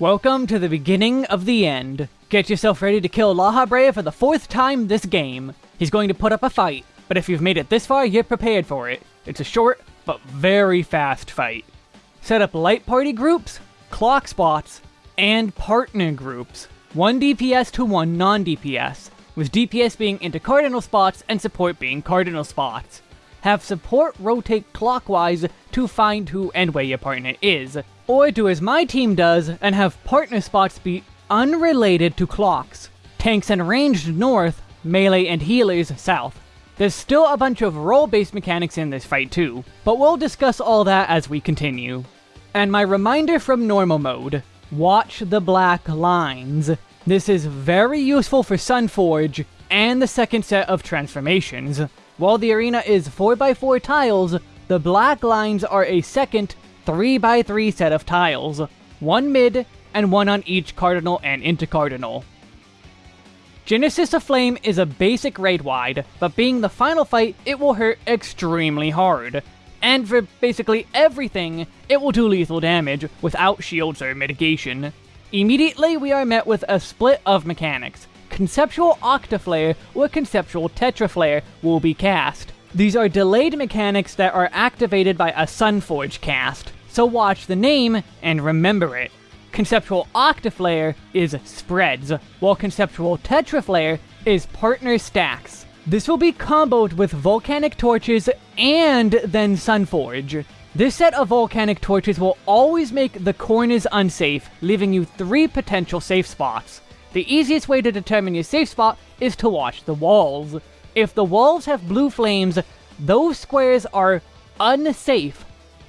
Welcome to the beginning of the end. Get yourself ready to kill Lahabrea for the fourth time this game. He's going to put up a fight, but if you've made it this far, you're prepared for it. It's a short, but very fast fight. Set up light party groups, clock spots, and partner groups. One DPS to one non-DPS, with DPS being into cardinal spots and support being cardinal spots. Have support rotate clockwise to find who and where your partner is, or do as my team does and have partner spots be unrelated to clocks. Tanks and ranged north, melee and healers south. There's still a bunch of role-based mechanics in this fight too, but we'll discuss all that as we continue. And my reminder from normal mode, watch the black lines. This is very useful for Sunforge and the second set of transformations. While the arena is 4x4 tiles, the black lines are a second 3x3 set of tiles, one mid and one on each cardinal and intercardinal. Genesis of Flame is a basic raid wide, but being the final fight, it will hurt extremely hard. And for basically everything, it will do lethal damage without shields or mitigation. Immediately, we are met with a split of mechanics. Conceptual Octaflare or Conceptual Tetraflare will be cast. These are delayed mechanics that are activated by a Sunforge cast, so watch the name and remember it. Conceptual Octaflare is spreads, while Conceptual Tetraflare is partner stacks. This will be comboed with Volcanic Torches and then Sunforge. This set of Volcanic Torches will always make the corners unsafe, leaving you three potential safe spots. The easiest way to determine your safe spot is to watch the walls. If the walls have blue flames, those squares are unsafe.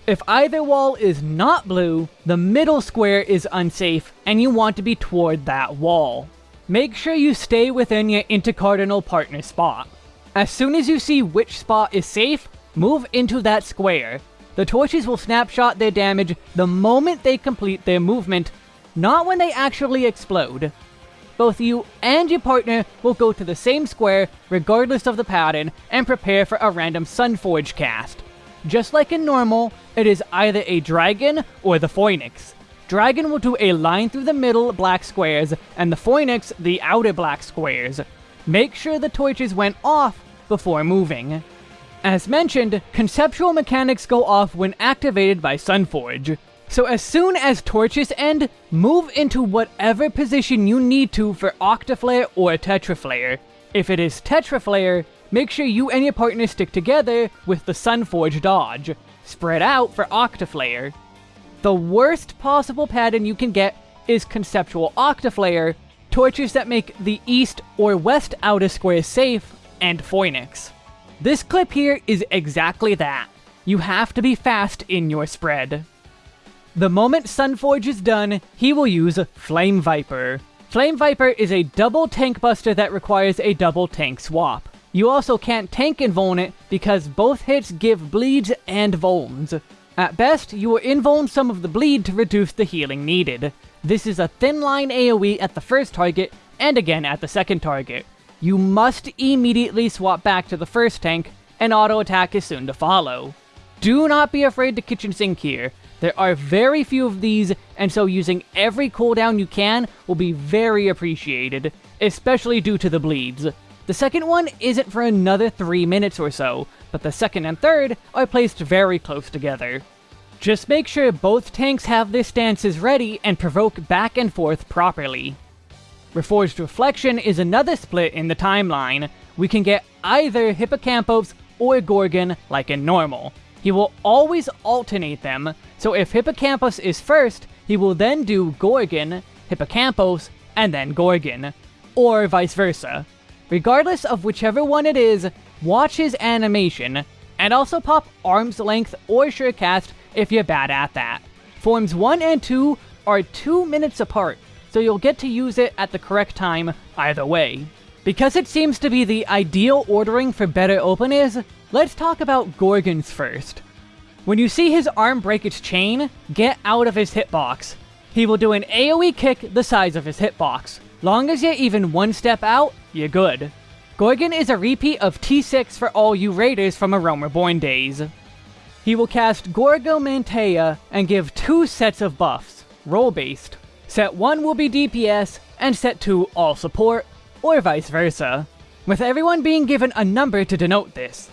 If either wall is not blue, the middle square is unsafe, and you want to be toward that wall. Make sure you stay within your intercardinal partner spot. As soon as you see which spot is safe, move into that square. The torches will snapshot their damage the moment they complete their movement, not when they actually explode. Both you and your partner will go to the same square, regardless of the pattern, and prepare for a random Sunforge cast. Just like in normal, it is either a dragon or the phoenix. Dragon will do a line through the middle black squares, and the phoenix the outer black squares. Make sure the torches went off before moving. As mentioned, conceptual mechanics go off when activated by Sunforge. So as soon as torches end, move into whatever position you need to for Octaflare or Tetraflare. If it is Tetraflare, make sure you and your partner stick together with the Sunforge dodge. Spread out for Octaflare. The worst possible pattern you can get is Conceptual Octaflare, torches that make the east or west outer square safe, and Phoenix. This clip here is exactly that. You have to be fast in your spread. The moment Sunforge is done, he will use Flame Viper. Flame Viper is a double tank buster that requires a double tank swap. You also can't tank invuln because both hits give bleeds and vulns. At best, you will invuln some of the bleed to reduce the healing needed. This is a thin line AoE at the first target, and again at the second target. You must immediately swap back to the first tank, and auto attack is soon to follow. Do not be afraid to kitchen sink here. There are very few of these, and so using every cooldown you can will be very appreciated, especially due to the bleeds. The second one isn't for another 3 minutes or so, but the second and third are placed very close together. Just make sure both tanks have their stances ready and provoke back and forth properly. Reforged Reflection is another split in the timeline. We can get either Hippocampos or Gorgon like in normal. He will always alternate them, so if Hippocampus is first, he will then do Gorgon, Hippocampus, and then Gorgon. Or vice versa. Regardless of whichever one it is, watch his animation, and also pop Arm's Length or Surecast if you're bad at that. Forms 1 and 2 are 2 minutes apart, so you'll get to use it at the correct time either way. Because it seems to be the ideal ordering for better openers, let's talk about Gorgons first. When you see his arm break its chain, get out of his hitbox. He will do an AoE kick the size of his hitbox. Long as you're even one step out, you're good. Gorgon is a repeat of T6 for all you raiders from A Realm Reborn days. He will cast Gorgomanteia and give two sets of buffs, role-based. Set 1 will be DPS, and set 2 all support, or vice versa, with everyone being given a number to denote this.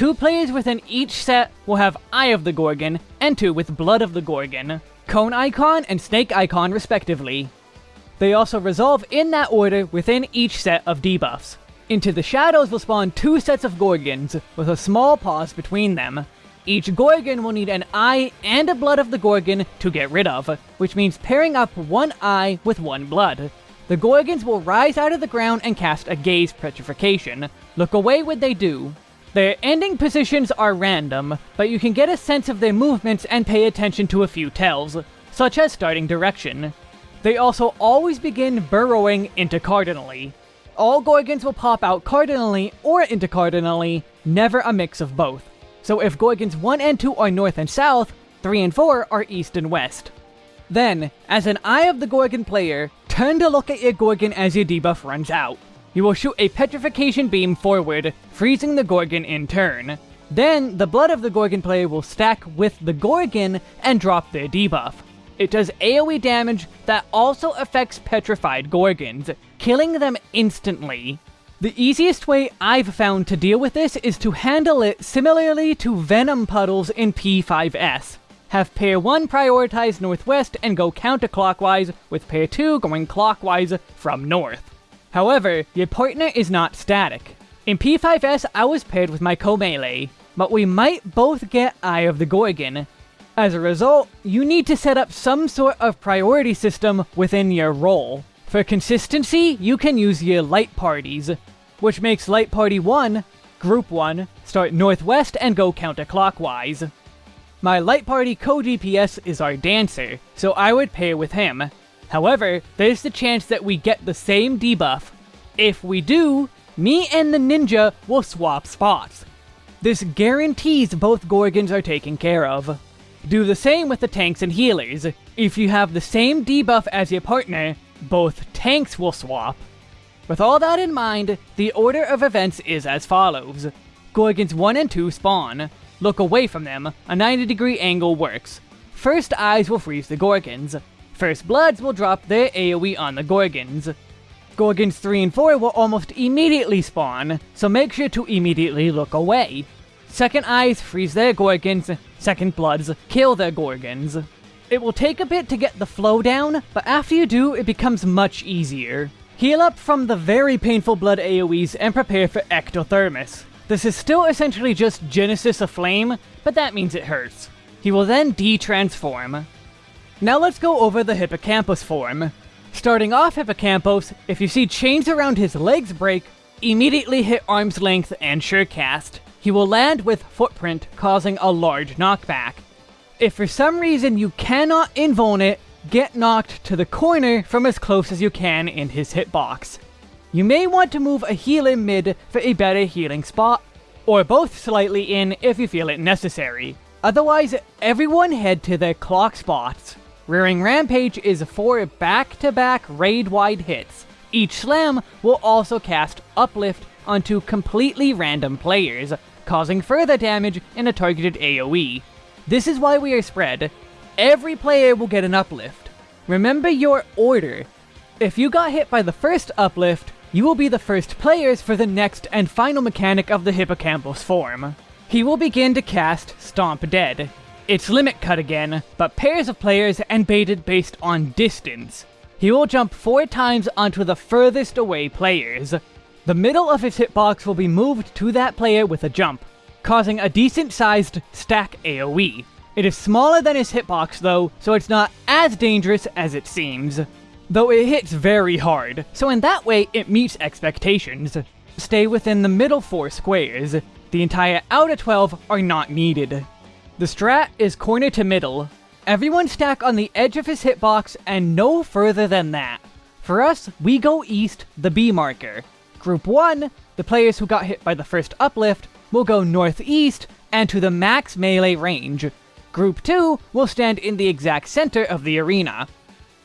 Two players within each set will have Eye of the Gorgon, and two with Blood of the Gorgon, Cone Icon and Snake Icon respectively. They also resolve in that order within each set of debuffs. Into the shadows will spawn two sets of Gorgons, with a small pause between them, each Gorgon will need an eye and a blood of the Gorgon to get rid of, which means pairing up one eye with one blood. The Gorgons will rise out of the ground and cast a Gaze Petrification. Look away when they do. Their ending positions are random, but you can get a sense of their movements and pay attention to a few tells, such as starting direction. They also always begin burrowing intercardinally. All Gorgons will pop out cardinally or intercardinally, never a mix of both. So if Gorgons 1 and 2 are north and south, 3 and 4 are east and west. Then, as an Eye of the Gorgon player, turn to look at your Gorgon as your debuff runs out. You will shoot a Petrification Beam forward, freezing the Gorgon in turn. Then, the Blood of the Gorgon player will stack with the Gorgon and drop their debuff. It does AoE damage that also affects petrified Gorgons, killing them instantly. The easiest way I've found to deal with this is to handle it similarly to Venom Puddles in P5S. Have pair 1 prioritize northwest and go counterclockwise, with pair 2 going clockwise from north. However, your partner is not static. In P5S I was paired with my co-melee, but we might both get Eye of the Gorgon. As a result, you need to set up some sort of priority system within your role. For consistency, you can use your light parties, which makes Light Party 1, Group 1, start northwest and go counterclockwise. My Light Party co-DPS is our Dancer, so I would pair with him. However, there's the chance that we get the same debuff. If we do, me and the Ninja will swap spots. This guarantees both Gorgons are taken care of. Do the same with the tanks and healers. If you have the same debuff as your partner, both tanks will swap. With all that in mind, the order of events is as follows. Gorgons 1 and 2 spawn. Look away from them, a 90 degree angle works. First Eyes will freeze the Gorgons. First Bloods will drop their AoE on the Gorgons. Gorgons 3 and 4 will almost immediately spawn, so make sure to immediately look away. Second Eyes freeze their Gorgons, Second Bloods kill their Gorgons. It will take a bit to get the flow down, but after you do, it becomes much easier. Heal up from the very painful blood AoEs and prepare for Ektothermos. This is still essentially just Genesis of Flame, but that means it hurts. He will then de-transform. Now let's go over the Hippocampus form. Starting off Hippocampus, if you see chains around his legs break, immediately hit arm's length and Surecast. He will land with Footprint, causing a large knockback. If for some reason you cannot invuln it, get knocked to the corner from as close as you can in his hitbox. You may want to move a healer mid for a better healing spot, or both slightly in if you feel it necessary. Otherwise, everyone head to their clock spots. Rearing Rampage is four back-to-back raid-wide hits. Each slam will also cast Uplift onto completely random players, causing further damage in a targeted AoE. This is why we are spread. Every player will get an uplift. Remember your order. If you got hit by the first uplift, you will be the first players for the next and final mechanic of the Hippocampus form. He will begin to cast Stomp Dead. It's limit cut again, but pairs of players and baited based on distance. He will jump four times onto the furthest away players. The middle of his hitbox will be moved to that player with a jump causing a decent-sized stack AoE. It is smaller than his hitbox though, so it's not as dangerous as it seems. Though it hits very hard, so in that way it meets expectations. Stay within the middle 4 squares. The entire outer 12 are not needed. The strat is corner to middle. Everyone stack on the edge of his hitbox and no further than that. For us, we go east, the B marker. Group 1, the players who got hit by the first uplift, will go northeast and to the max melee range. Group 2 will stand in the exact center of the arena.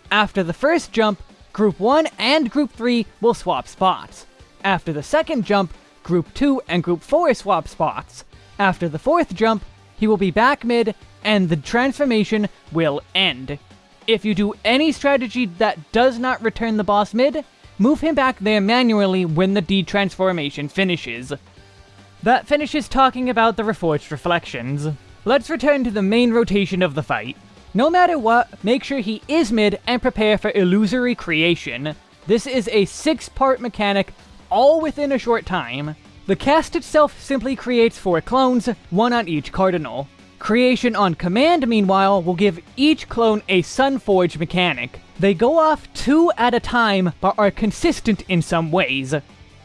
After the first jump, Group 1 and Group 3 will swap spots. After the second jump, Group 2 and Group 4 swap spots. After the fourth jump, he will be back mid, and the transformation will end. If you do any strategy that does not return the boss mid, move him back there manually when the detransformation finishes. That finishes talking about the Reforged Reflections. Let's return to the main rotation of the fight. No matter what, make sure he is mid and prepare for Illusory Creation. This is a six-part mechanic, all within a short time. The cast itself simply creates four clones, one on each cardinal. Creation on command, meanwhile, will give each clone a Sunforge mechanic. They go off two at a time, but are consistent in some ways.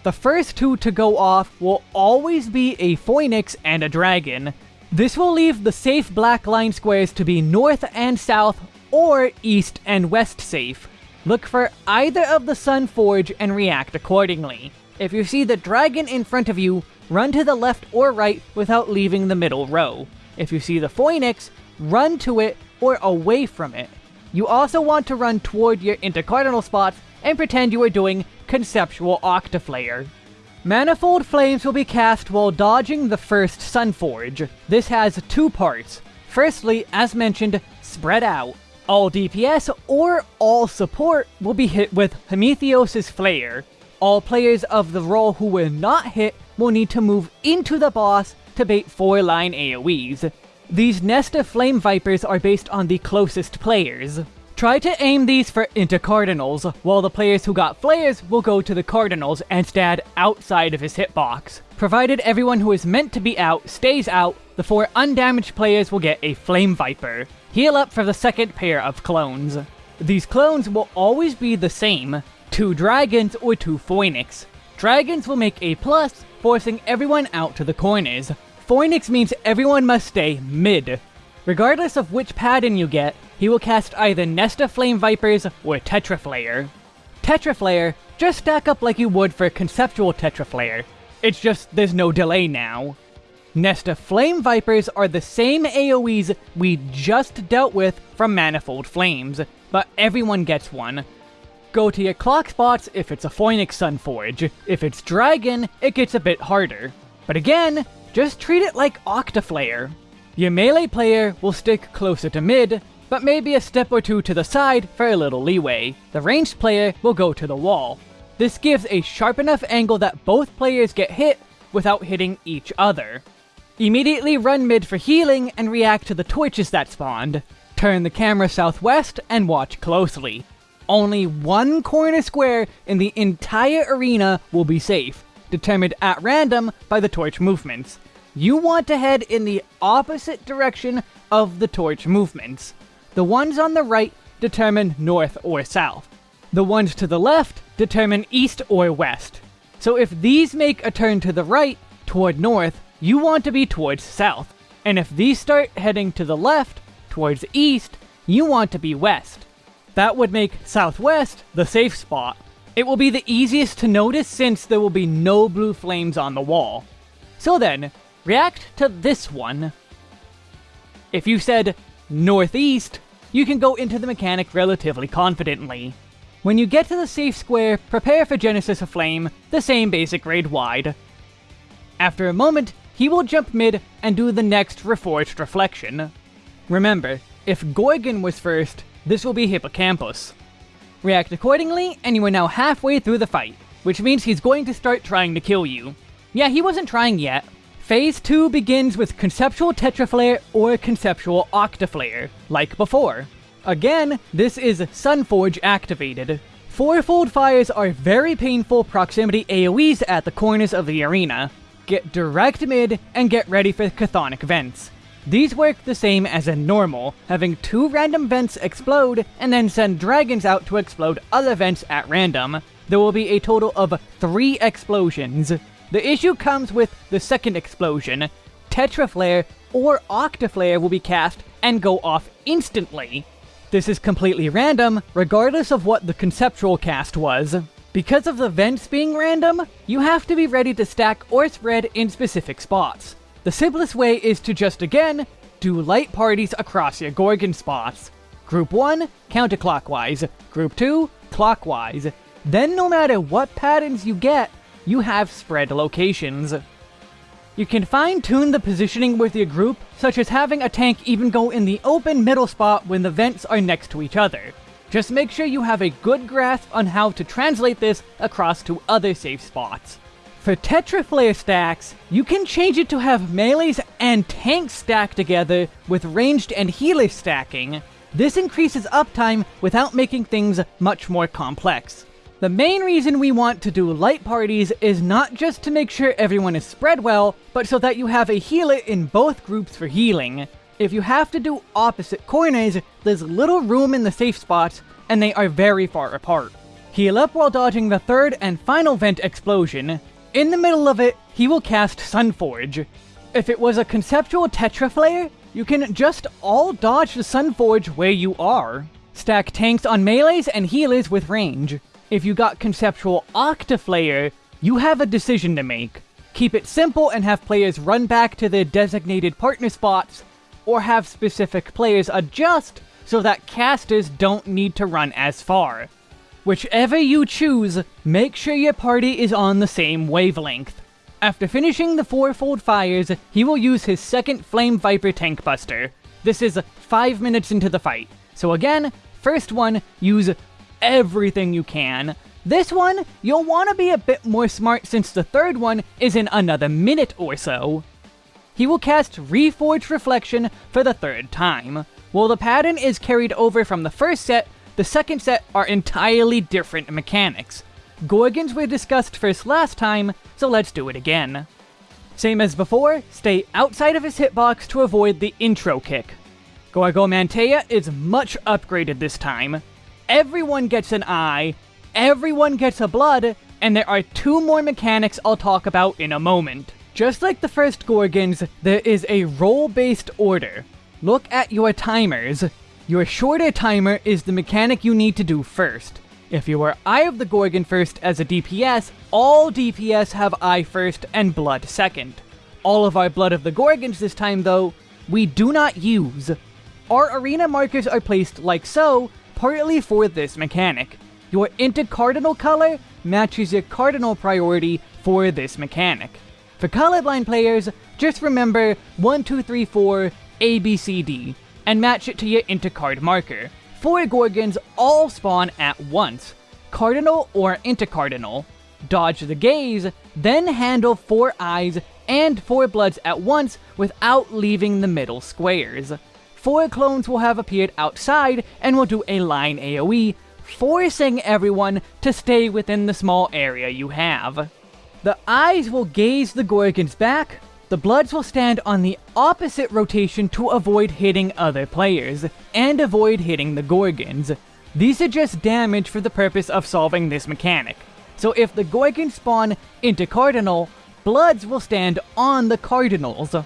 The first two to go off will always be a Phoenix and a Dragon. This will leave the safe black line squares to be north and south, or east and west safe. Look for either of the Sunforge and react accordingly. If you see the dragon in front of you, run to the left or right without leaving the middle row. If you see the Phoenix, run to it or away from it. You also want to run toward your intercardinal spots and pretend you are doing Conceptual Octaflare. Manifold Flames will be cast while dodging the first Sunforge. This has two parts. Firstly, as mentioned, spread out. All DPS or all support will be hit with Prometheus' Flare. All players of the role who were not hit will need to move into the boss to bait 4-line AoEs. These Nest of Flamevipers are based on the closest players. Try to aim these for into Cardinals, while the players who got Flares will go to the Cardinals and stand outside of his hitbox. Provided everyone who is meant to be out stays out, the four undamaged players will get a Flame Viper. Heal up for the second pair of clones. These clones will always be the same, two dragons or two phoenix. Dragons will make a plus, forcing everyone out to the corners. Phoenix means everyone must stay mid. Regardless of which pattern you get, he will cast either Nest of Flamevipers or Tetraflare. Tetraflare, just stack up like you would for Conceptual Tetraflare. It's just there's no delay now. Nest of Flamevipers are the same AoEs we just dealt with from Manifold Flames, but everyone gets one. Go to your clock spots if it's a Phoenix Sunforge. If it's Dragon, it gets a bit harder. But again, just treat it like Octaflare. Your melee player will stick closer to mid, but maybe a step or two to the side for a little leeway. The ranged player will go to the wall. This gives a sharp enough angle that both players get hit without hitting each other. Immediately run mid for healing and react to the torches that spawned. Turn the camera southwest and watch closely. Only one corner square in the entire arena will be safe, determined at random by the torch movements. You want to head in the opposite direction of the torch movements. The ones on the right determine north or south. The ones to the left determine east or west. So if these make a turn to the right, toward north, you want to be towards south. And if these start heading to the left, towards east, you want to be west. That would make southwest the safe spot. It will be the easiest to notice since there will be no blue flames on the wall. So then, react to this one. If you said northeast, you can go into the mechanic relatively confidently. When you get to the safe square, prepare for Genesis of Flame, the same basic raid wide. After a moment, he will jump mid and do the next Reforged Reflection. Remember, if Gorgon was first, this will be Hippocampus. React accordingly, and you are now halfway through the fight, which means he's going to start trying to kill you. Yeah, he wasn't trying yet. Phase 2 begins with Conceptual Tetraflare or Conceptual Octaflare, like before. Again, this is Sunforge activated. Fourfold fires are very painful proximity AoEs at the corners of the arena. Get direct mid and get ready for Chthonic Vents. These work the same as in normal, having two random vents explode and then send dragons out to explode other vents at random. There will be a total of three explosions. The issue comes with the second explosion. Tetraflare or Octaflare will be cast and go off instantly. This is completely random, regardless of what the conceptual cast was. Because of the vents being random, you have to be ready to stack or spread in specific spots. The simplest way is to just again, do light parties across your Gorgon spots. Group 1, counterclockwise. Group 2, clockwise. Then no matter what patterns you get, you have spread locations. You can fine-tune the positioning with your group, such as having a tank even go in the open middle spot when the vents are next to each other. Just make sure you have a good grasp on how to translate this across to other safe spots. For Tetraflare stacks, you can change it to have melees and tanks stacked together with ranged and healer stacking. This increases uptime without making things much more complex. The main reason we want to do light parties is not just to make sure everyone is spread well, but so that you have a healer in both groups for healing. If you have to do opposite corners, there's little room in the safe spots, and they are very far apart. Heal up while dodging the third and final vent explosion. In the middle of it, he will cast Sunforge. If it was a conceptual Tetraflare, you can just all dodge the Sunforge where you are. Stack tanks on melees and healers with range. If you got conceptual Octaflare, you have a decision to make. Keep it simple and have players run back to their designated partner spots, or have specific players adjust so that casters don't need to run as far. Whichever you choose, make sure your party is on the same wavelength. After finishing the fourfold fires, he will use his second Flame Viper Tank Buster. This is 5 minutes into the fight. So again, first one, use everything you can. This one, you'll want to be a bit more smart since the third one is in another minute or so. He will cast Reforged Reflection for the third time. While the pattern is carried over from the first set, the second set are entirely different mechanics. Gorgons were discussed first last time, so let's do it again. Same as before, stay outside of his hitbox to avoid the intro kick. Gorgomanteia is much upgraded this time everyone gets an eye, everyone gets a blood, and there are two more mechanics I'll talk about in a moment. Just like the first Gorgons, there is a role-based order. Look at your timers. Your shorter timer is the mechanic you need to do first. If you are Eye of the Gorgon first as a DPS, all DPS have Eye first and Blood second. All of our Blood of the Gorgons this time though, we do not use. Our arena markers are placed like so, partly for this mechanic. Your intercardinal color matches your cardinal priority for this mechanic. For colorblind players, just remember 1, 2, 3, 4, A, B, C, D, and match it to your intercard marker. Four Gorgons all spawn at once, cardinal or intercardinal. Dodge the gaze, then handle four eyes and four bloods at once without leaving the middle squares four clones will have appeared outside and will do a line AoE, forcing everyone to stay within the small area you have. The eyes will gaze the Gorgons back, the Bloods will stand on the opposite rotation to avoid hitting other players, and avoid hitting the Gorgons. These are just damage for the purpose of solving this mechanic. So if the Gorgons spawn into Cardinal, Bloods will stand on the Cardinals.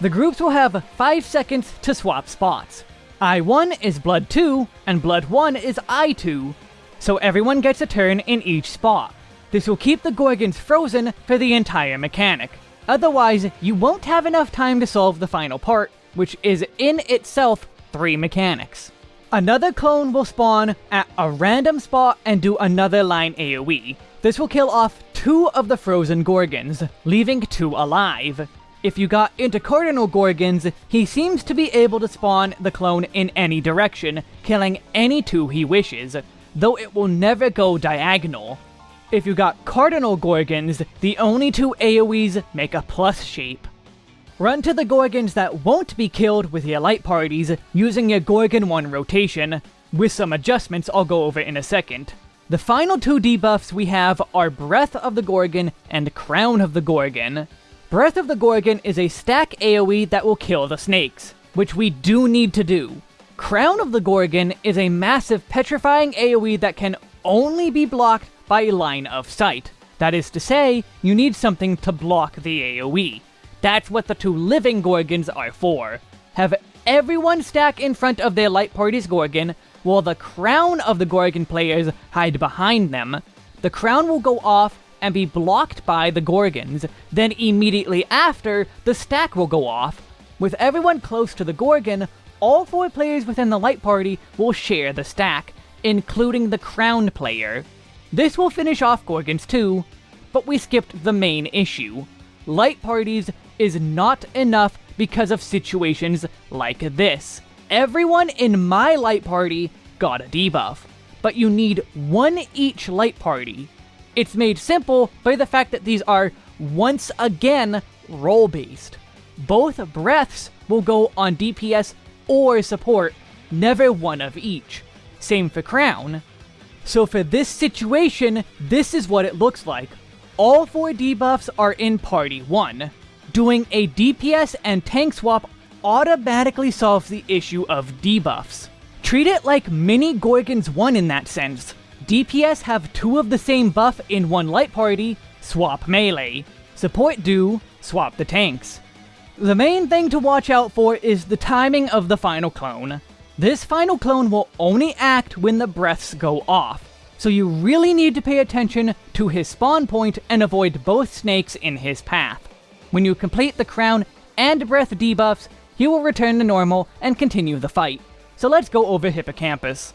The groups will have 5 seconds to swap spots. I1 is Blood 2, and Blood 1 is I2, so everyone gets a turn in each spot. This will keep the Gorgons frozen for the entire mechanic. Otherwise, you won't have enough time to solve the final part, which is in itself 3 mechanics. Another clone will spawn at a random spot and do another line AoE. This will kill off two of the frozen Gorgons, leaving two alive. If you got into Cardinal Gorgons, he seems to be able to spawn the clone in any direction, killing any two he wishes, though it will never go diagonal. If you got Cardinal Gorgons, the only two AoEs make a plus shape. Run to the Gorgons that won't be killed with your light parties using your Gorgon 1 rotation, with some adjustments I'll go over in a second. The final two debuffs we have are Breath of the Gorgon and Crown of the Gorgon. Breath of the Gorgon is a stack AoE that will kill the snakes, which we do need to do. Crown of the Gorgon is a massive petrifying AoE that can only be blocked by line of sight. That is to say, you need something to block the AoE. That's what the two living Gorgons are for. Have everyone stack in front of their light party's Gorgon, while the crown of the Gorgon players hide behind them. The crown will go off and be blocked by the Gorgons. Then immediately after, the stack will go off. With everyone close to the Gorgon, all four players within the Light Party will share the stack, including the Crowned player. This will finish off Gorgons too, but we skipped the main issue. Light parties is not enough because of situations like this. Everyone in my light party got a debuff, but you need one each light party. It's made simple by the fact that these are, once again, role-based. Both breaths will go on DPS or support, never one of each. Same for Crown. So for this situation, this is what it looks like. All four debuffs are in Party 1. Doing a DPS and tank swap automatically solves the issue of debuffs. Treat it like mini Gorgons 1 in that sense. DPS have two of the same buff in one light party, swap melee. Support do, swap the tanks. The main thing to watch out for is the timing of the final clone. This final clone will only act when the breaths go off, so you really need to pay attention to his spawn point and avoid both snakes in his path. When you complete the crown and breath debuffs, he will return to normal and continue the fight. So let's go over Hippocampus.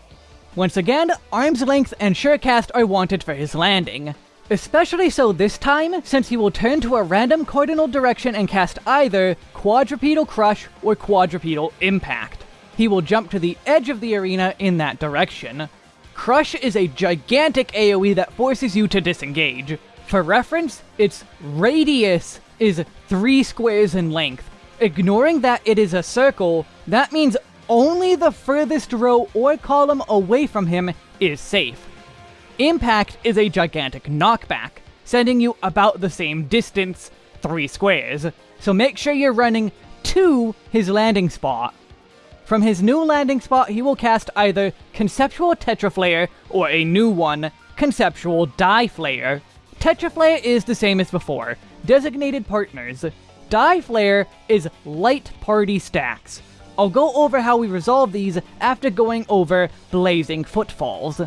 Once again, Arm's Length and Surecast are wanted for his landing. Especially so this time, since he will turn to a random cardinal direction and cast either Quadrupedal Crush or Quadrupedal Impact. He will jump to the edge of the arena in that direction. Crush is a gigantic AoE that forces you to disengage. For reference, its radius is 3 squares in length, Ignoring that it is a circle, that means only the furthest row or column away from him is safe. Impact is a gigantic knockback, sending you about the same distance, 3 squares, so make sure you're running to his landing spot. From his new landing spot, he will cast either Conceptual Tetraflare or a new one, Conceptual Die Flare. Tetraflare is the same as before, designated partners, Die Flare is light party stacks. I'll go over how we resolve these after going over Blazing Footfalls.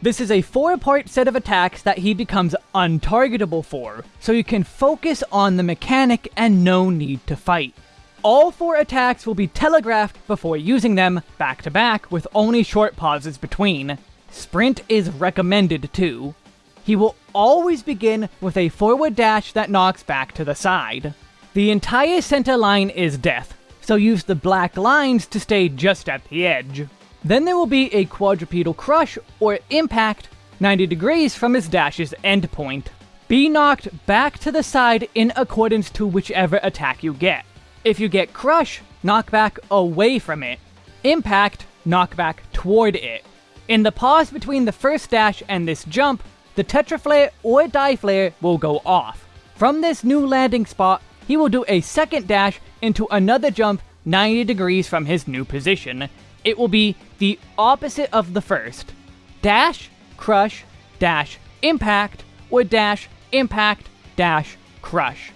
This is a four-part set of attacks that he becomes untargetable for, so you can focus on the mechanic and no need to fight. All four attacks will be telegraphed before using them, back to back, with only short pauses between. Sprint is recommended too. He will always begin with a forward dash that knocks back to the side. The entire center line is death, so use the black lines to stay just at the edge. Then there will be a quadrupedal crush or impact 90 degrees from his dash's endpoint. Be knocked back to the side in accordance to whichever attack you get. If you get crush, knock back away from it. Impact, knock back toward it. In the pause between the first dash and this jump, the Tetraflare or Die Flare will go off. From this new landing spot, he will do a second dash into another jump 90 degrees from his new position. It will be the opposite of the first. Dash, crush, dash, impact, or dash, impact, dash, crush.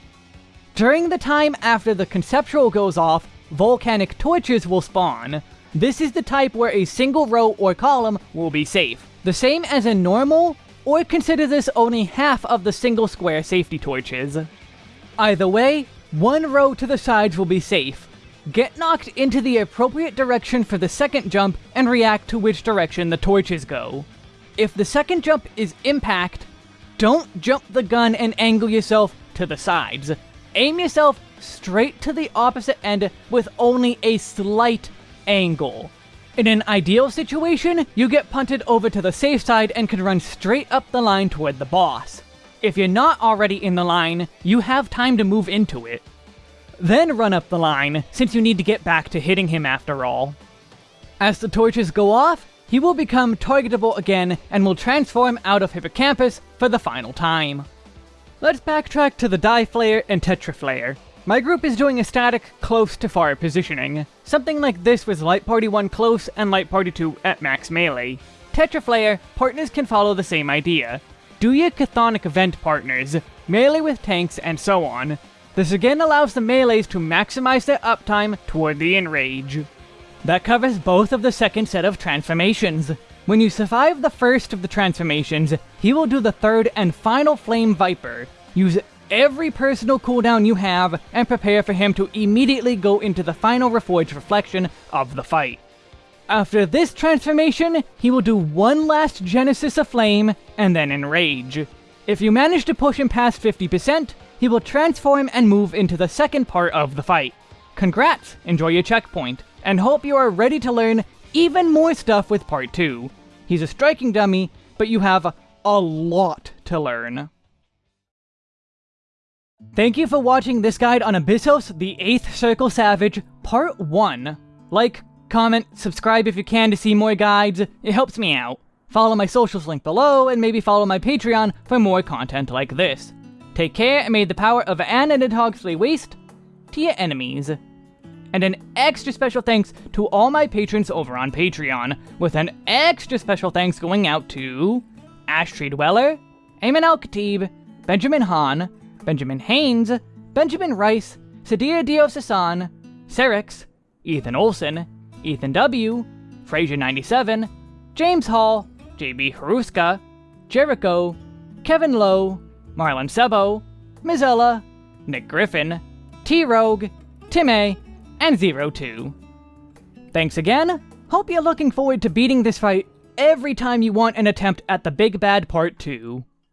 During the time after the conceptual goes off, volcanic torches will spawn. This is the type where a single row or column will be safe. The same as in normal, or consider this only half of the single square safety torches. Either way, one row to the sides will be safe. Get knocked into the appropriate direction for the second jump and react to which direction the torches go. If the second jump is impact, don't jump the gun and angle yourself to the sides. Aim yourself straight to the opposite end with only a slight angle. In an ideal situation, you get punted over to the safe side and can run straight up the line toward the boss. If you're not already in the line, you have time to move into it. Then run up the line, since you need to get back to hitting him after all. As the torches go off, he will become targetable again and will transform out of Hippocampus for the final time. Let's backtrack to the Die Flare and Tetraflare. My group is doing a static close to far positioning. Something like this with Light Party 1 close and Light Party 2 at max melee. Tetraflare, partners can follow the same idea. Do your Chthonic Vent partners, melee with tanks, and so on. This again allows the melees to maximize their uptime toward the enrage. That covers both of the second set of transformations. When you survive the first of the transformations, he will do the third and final Flame Viper. Use every personal cooldown you have, and prepare for him to immediately go into the final Reforged Reflection of the fight. After this transformation, he will do one last Genesis of Flame, and then Enrage. If you manage to push him past 50%, he will transform and move into the second part of the fight. Congrats, enjoy your checkpoint, and hope you are ready to learn even more stuff with part 2. He's a striking dummy, but you have a lot to learn. Thank you for watching this guide on Abyssos, the 8th Circle Savage, Part 1. Like, comment, subscribe if you can to see more guides, it helps me out. Follow my socials link below, and maybe follow my Patreon for more content like this. Take care, and may the power of Ananidhogg slay waste to your enemies. And an extra special thanks to all my patrons over on Patreon, with an extra special thanks going out to Ashtree Dweller, Ayman Al Khatib, Benjamin Hahn, Benjamin Haynes, Benjamin Rice, Sadir Dio Sasan, Serix, Ethan Olson, Ethan W., Frazier97, James Hall, JB Haruska, Jericho, Kevin Lowe, Marlon Sebo, Mizella, Nick Griffin, T Rogue, Tim A, and Zero Two. Thanks again. Hope you're looking forward to beating this fight every time you want an attempt at the Big Bad Part 2.